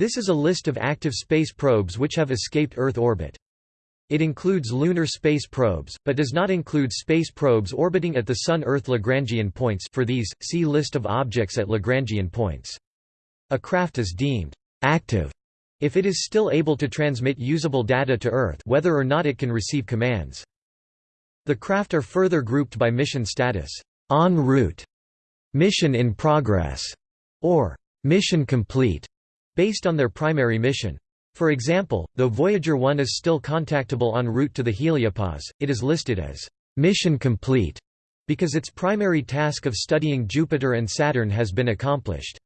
This is a list of active space probes which have escaped Earth orbit. It includes lunar space probes, but does not include space probes orbiting at the Sun-Earth Lagrangian points for these, see List of objects at Lagrangian points. A craft is deemed «active» if it is still able to transmit usable data to Earth whether or not it can receive commands. The craft are further grouped by mission status, en route, mission in progress, or mission complete, based on their primary mission. For example, though Voyager 1 is still contactable en route to the heliopause, it is listed as mission complete because its primary task of studying Jupiter and Saturn has been accomplished.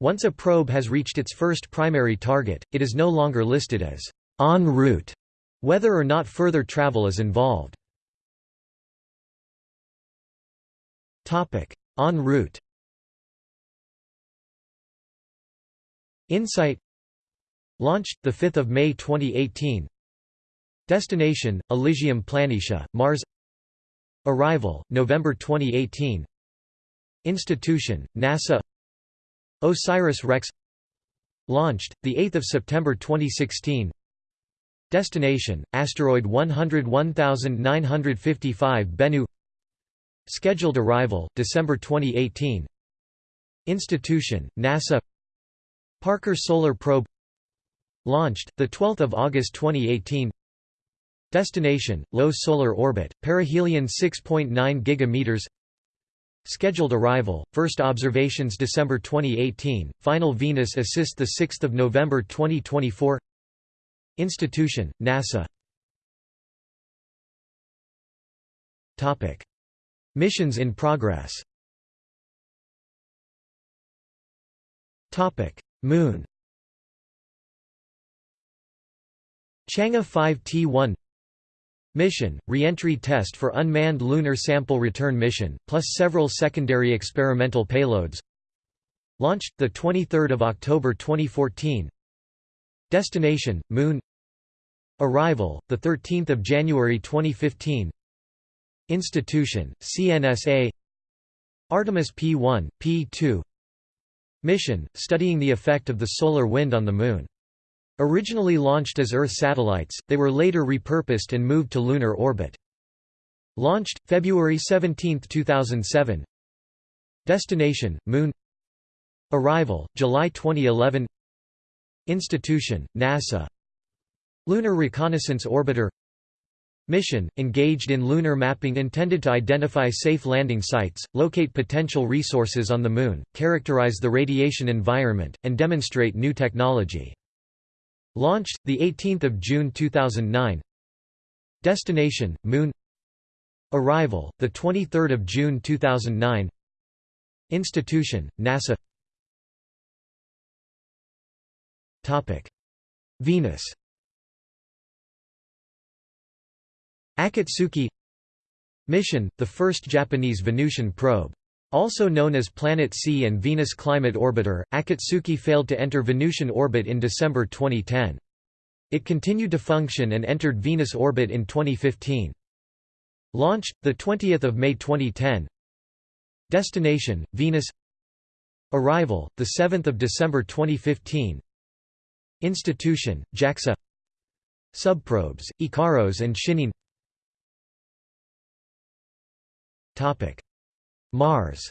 Once a probe has reached its first primary target, it is no longer listed as en route, whether or not further travel is involved. En route Insight Launched, 5 May 2018 Destination, Elysium Planitia, Mars. Arrival, November 2018 Institution, NASA. OSIRIS-REx Launched, 8 September 2016 Destination, asteroid 101955 Bennu. Scheduled arrival, December 2018 Institution, NASA Parker Solar Probe Launched, 12 August 2018 Destination, low solar orbit, perihelion 6.9 gigameters. Scheduled arrival, first observations December 2018, final Venus assist 6 November 2024 Institution, NASA. Topic. Missions in progress Moon. Chang'e 5T1 Mission, re-entry test for unmanned lunar sample return mission, plus several secondary experimental payloads. Launched, 23 October 2014 Destination, Moon. Arrival, 13 January 2015 Institution, CNSA Artemis P1, P2 Mission, studying the effect of the solar wind on the Moon. Originally launched as Earth satellites, they were later repurposed and moved to lunar orbit. Launched, February 17, 2007 Destination, Moon. Arrival, July 2011 Institution, NASA. Lunar Reconnaissance Orbiter Mission, engaged in lunar mapping intended to identify safe landing sites, locate potential resources on the Moon, characterize the radiation environment, and demonstrate new technology. Launched, 18 June 2009 Destination, Moon. Arrival, 23 June 2009 Institution, NASA. Venus Akatsuki Mission, the first Japanese Venusian probe. Also known as Planet C and Venus Climate Orbiter, Akatsuki failed to enter Venusian orbit in December 2010. It continued to function and entered Venus orbit in 2015. Launched, 20 May 2010 Destination, Venus. Arrival, 7 December 2015 Institution, JAXA. Subprobes, Ikaros and Shin'en Mars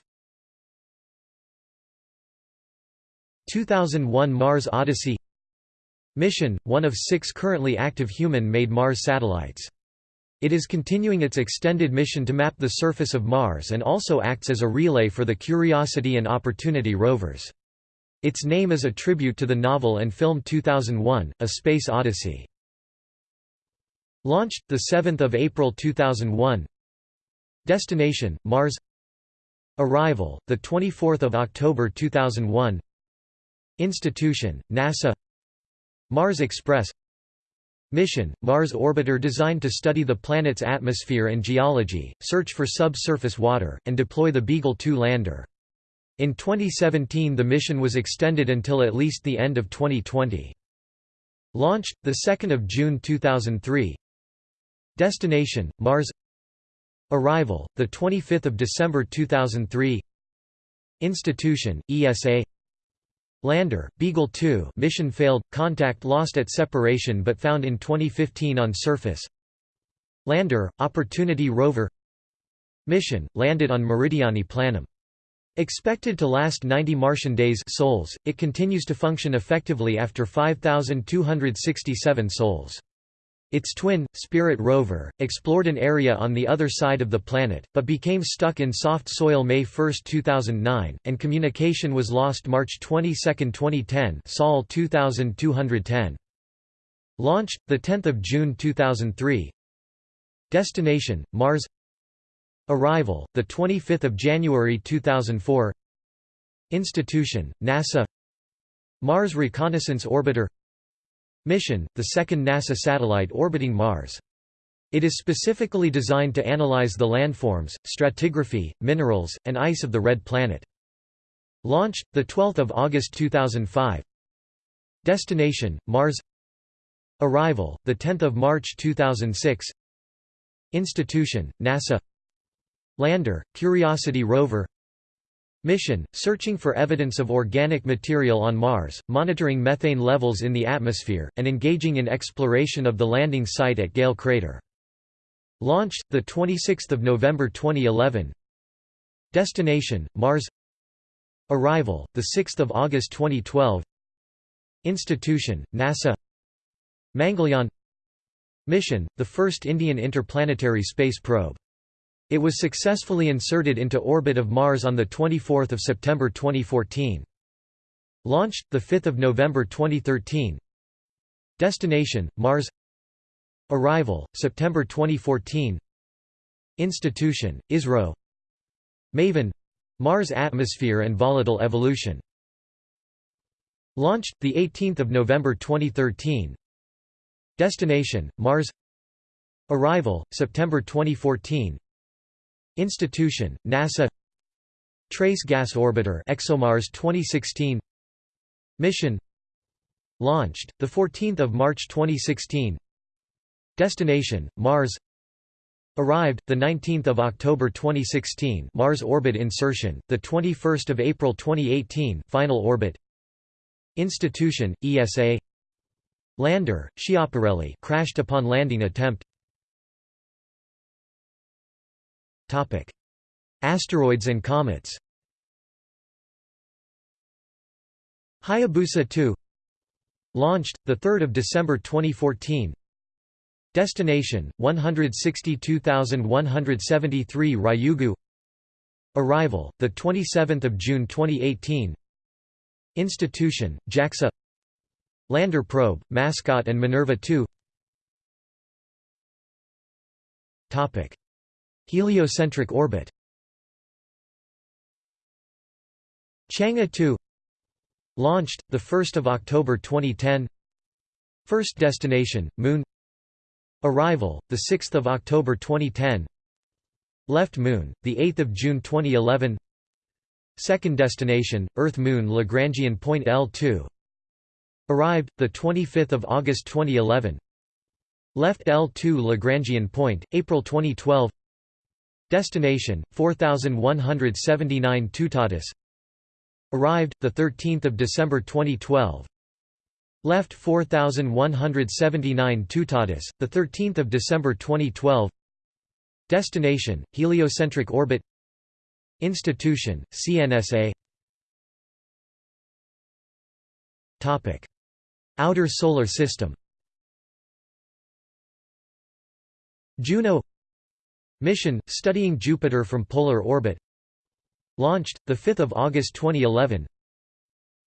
2001 Mars Odyssey Mission, one of six currently active human-made Mars satellites. It is continuing its extended mission to map the surface of Mars and also acts as a relay for the Curiosity and Opportunity rovers. Its name is a tribute to the novel and film 2001, A Space Odyssey. Launched, 7 April 2001 Destination, Mars. Arrival, 24 October 2001 Institution, NASA. Mars Express. Mission, Mars orbiter designed to study the planet's atmosphere and geology, search for subsurface water, and deploy the Beagle 2 lander. In 2017 the mission was extended until at least the end of 2020. Launched, 2 June 2003 Destination, Mars Arrival, 25 December 2003 Institution, ESA Lander, Beagle 2 mission failed, contact lost at separation but found in 2015 on surface Lander, Opportunity rover Mission, landed on Meridiani Planum. Expected to last 90 Martian days sols, it continues to function effectively after 5,267 sols. Its twin, Spirit rover, explored an area on the other side of the planet, but became stuck in soft soil May 1, 2009, and communication was lost March 22, 2010 Sol 2210. Launched, 10 June 2003 Destination, Mars. Arrival, 25 January 2004 Institution, NASA. Mars Reconnaissance Orbiter Mission, the second NASA satellite orbiting Mars. It is specifically designed to analyze the landforms, stratigraphy, minerals, and ice of the Red Planet. Launched, 12 August 2005 Destination, Mars. Arrival, 10 March 2006 Institution, NASA. Lander, Curiosity rover Mission, searching for evidence of organic material on Mars, monitoring methane levels in the atmosphere, and engaging in exploration of the landing site at Gale Crater. Launched, 26 November 2011 Destination, Mars. Arrival, 6 August 2012 Institution, NASA. Mangalyaan. Mission, the first Indian interplanetary space probe it was successfully inserted into orbit of Mars on 24 September 2014. Launched, 5 November 2013 Destination, Mars. Arrival, September 2014 Institution, ISRO MAVEN — Mars Atmosphere and Volatile Evolution. Launched, 18 November 2013 Destination, Mars. Arrival, September 2014 Institution, NASA Trace Gas Orbiter ExoMars 2016 Mission Launched, 14 March 2016 Destination, Mars Arrived, 19 October 2016 Mars orbit insertion, 21 April 2018 final orbit Institution, ESA Lander, Schiaparelli crashed upon landing attempt Topic: Asteroids and comets. Hayabusa 2 Launched, 3 December 2014 Destination, 162,173 Ryugu. Arrival, 27 June 2018 Institution, JAXA. Lander probe, Mascot and Minerva 2 Topic. Heliocentric orbit. Chang'e 2 Launched, 1 October 2010 First destination, Moon. Arrival, 6 October 2010 Left Moon, 8 June 2011 Second destination, Earth-Moon Lagrangian point L2 Arrived, 25 August 2011 Left L2 Lagrangian point, April 2012 Destination 4179 Tutatis. Arrived the 13th of December 2012 Left 4179 Tutatis, the 13th of December 2012 Destination heliocentric orbit. Institution CNSA Topic. Outer Solar System. Juno Mission, studying Jupiter from polar orbit. Launched, 5 August 2011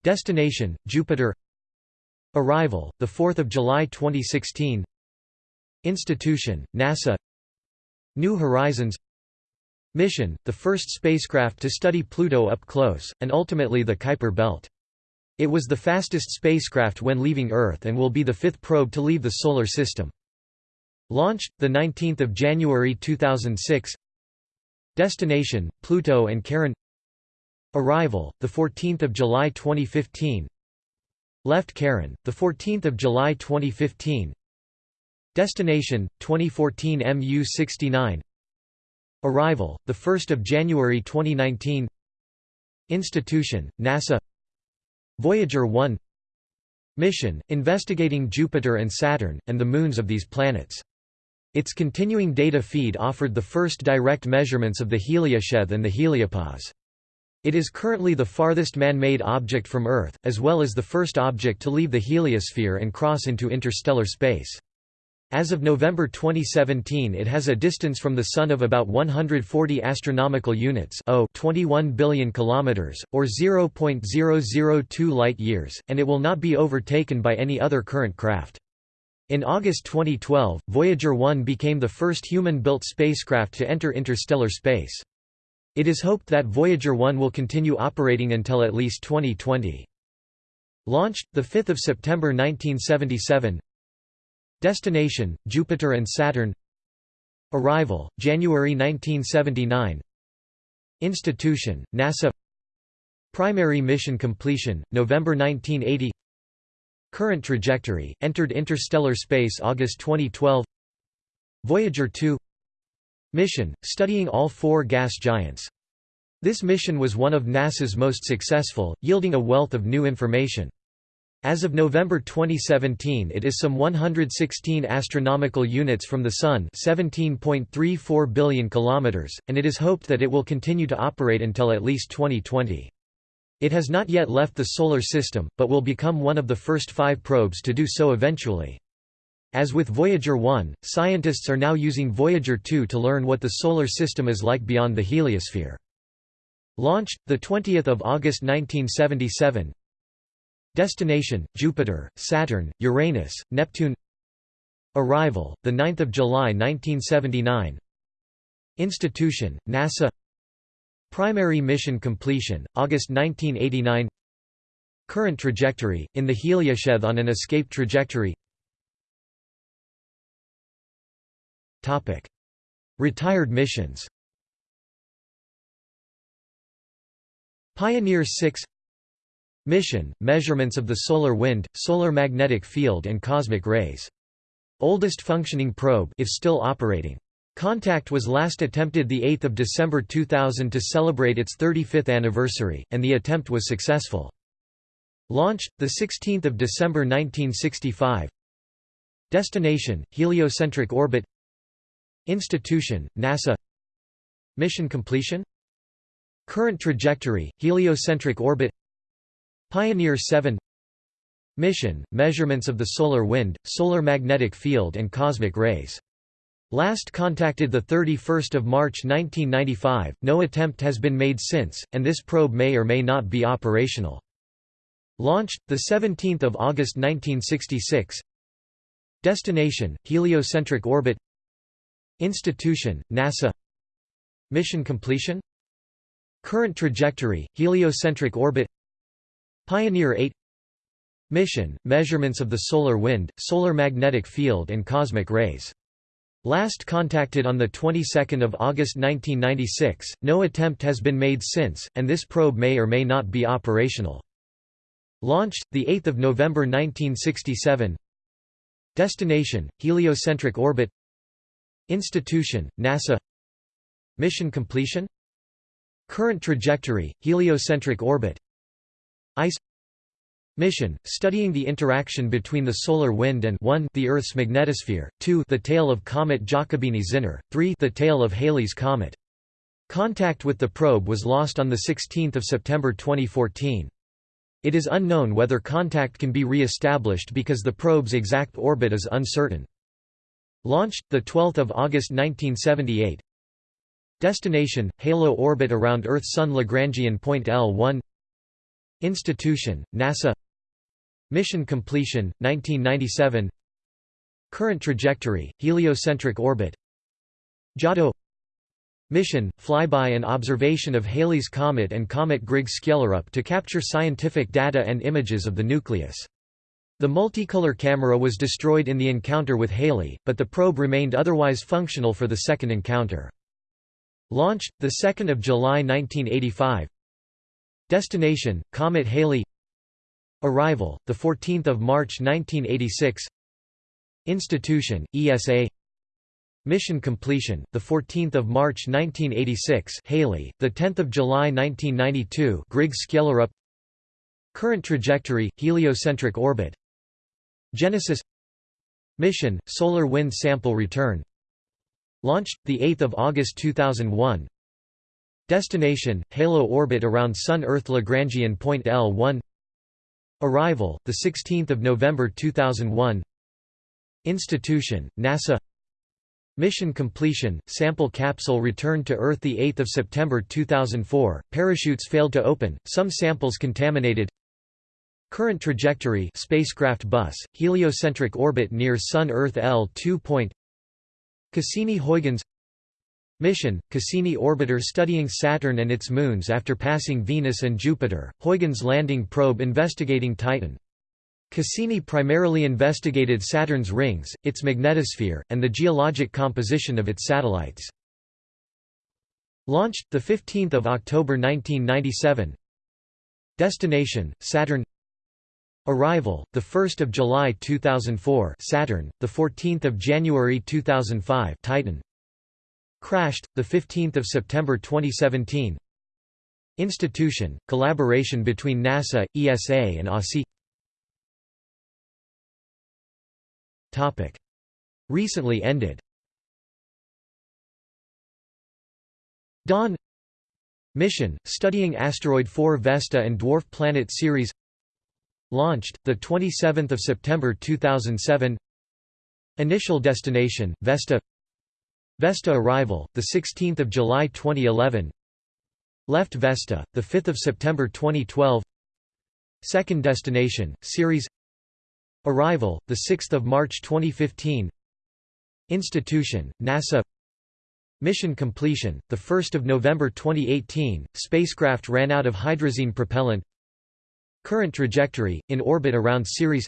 Destination, Jupiter. Arrival, 4 July 2016 Institution, NASA. New Horizons. Mission, the first spacecraft to study Pluto up close, and ultimately the Kuiper belt. It was the fastest spacecraft when leaving Earth and will be the fifth probe to leave the Solar System. Launched, 19 January 2006 Destination, Pluto and Charon. Arrival, 14 July 2015 Left Charon, 14 July 2015 Destination, 2014 MU-69 Arrival, 1 January 2019 Institution, NASA. Voyager 1 Mission, investigating Jupiter and Saturn, and the moons of these planets. Its continuing data feed offered the first direct measurements of the heliosheath and the heliopause. It is currently the farthest man-made object from Earth, as well as the first object to leave the heliosphere and cross into interstellar space. As of November 2017 it has a distance from the Sun of about 140 astronomical units 21 billion kilometers, or 0.002 light-years, and it will not be overtaken by any other current craft. In August 2012, Voyager 1 became the first human-built spacecraft to enter interstellar space. It is hoped that Voyager 1 will continue operating until at least 2020. Launched, 5 September 1977 Destination, Jupiter and Saturn. Arrival, January 1979 Institution, NASA. Primary mission completion, November 1980 Current trajectory, entered interstellar space August 2012 Voyager 2 Mission, studying all four gas giants. This mission was one of NASA's most successful, yielding a wealth of new information. As of November 2017 it is some 116 astronomical units from the Sun 17.34 billion kilometers, and it is hoped that it will continue to operate until at least 2020. It has not yet left the Solar System, but will become one of the first five probes to do so eventually. As with Voyager 1, scientists are now using Voyager 2 to learn what the Solar System is like beyond the heliosphere. Launched, 20 August 1977, Destination: Jupiter, Saturn, Uranus, Neptune. Arrival: the 9th of July 1979. Institution: NASA. Primary mission completion: August 1989. Current trajectory: in the heliosheath on an escape trajectory. Retired missions. Pioneer 6 Mission, measurements of the solar wind, solar magnetic field and cosmic rays. Oldest functioning probe if still operating. Contact was last attempted 8 December 2000 to celebrate its 35th anniversary, and the attempt was successful. Launch, 16 December 1965 Destination, heliocentric orbit. Institution, NASA. Mission completion. Current trajectory, heliocentric orbit. Pioneer 7 Mission, measurements of the solar wind, solar magnetic field and cosmic rays. Last contacted 31 March 1995, no attempt has been made since, and this probe may or may not be operational. Launched, 17 August 1966 Destination, heliocentric orbit. Institution, NASA. Mission completion. Current trajectory, heliocentric orbit. Pioneer 8 Mission, measurements of the solar wind, solar magnetic field and cosmic rays. Last contacted on the 22nd of August 1996, no attempt has been made since, and this probe may or may not be operational. Launched, 8 November 1967 Destination, heliocentric orbit. Institution, NASA. Mission completion. Current trajectory, heliocentric orbit. ICE Mission, studying the interaction between the solar wind and 1 the Earth's magnetosphere, 2 the tail of comet Giacobini-Zinner, 3 the tail of Halley's comet. Contact with the probe was lost on 16 September 2014. It is unknown whether contact can be re-established because the probe's exact orbit is uncertain. Launched, 12 August 1978 Destination, halo orbit around Earth-Sun Lagrangian point L1 Institution, NASA Mission completion, 1997 Current trajectory, heliocentric orbit. Giotto Mission, flyby and observation of Halley's Comet and Comet Griggs-Skellerup to capture scientific data and images of the nucleus. The multicolor camera was destroyed in the encounter with Halley, but the probe remained otherwise functional for the second encounter. Launched, 2 July 1985 Destination, Comet Halley Arrival, 14 March 1986 Institution, ESA Mission completion, 14 March 1986 Halley, 10 July 1992 Griggs Current trajectory, heliocentric orbit. Genesis. Mission, Solar Wind Sample Return. Launched, 8 August 2001 Destination, Halo orbit around Sun-Earth Lagrangian point L1 Arrival, 16 November 2001 Institution, NASA. Mission completion, sample capsule returned to Earth 8 September 2004, parachutes failed to open, some samples contaminated. Current trajectory spacecraft bus, heliocentric orbit near Sun-Earth L2 point. Cassini-Huygens Mission, Cassini orbiter studying Saturn and its moons after passing Venus and Jupiter, Huygens landing probe investigating Titan. Cassini primarily investigated Saturn's rings, its magnetosphere, and the geologic composition of its satellites. Launched, 15 October 1997 Destination, Saturn. Arrival, 1 July 2004 Saturn, 14 January 2005 Titan Crashed, 15 September 2017 Institution, collaboration between NASA, ESA and Topic. Recently ended. Dawn. Mission, studying asteroid 4 Vesta and dwarf planet Ceres Launched, 27 September 2007 Initial destination, Vesta Vesta arrival, 16 July 2011 Left Vesta, 5 September 2012. Second destination, Ceres. Arrival, 6 March 2015 Institution, NASA. Mission completion, 1 November 2018, spacecraft ran out of hydrazine propellant. Current trajectory, in orbit around Ceres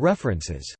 References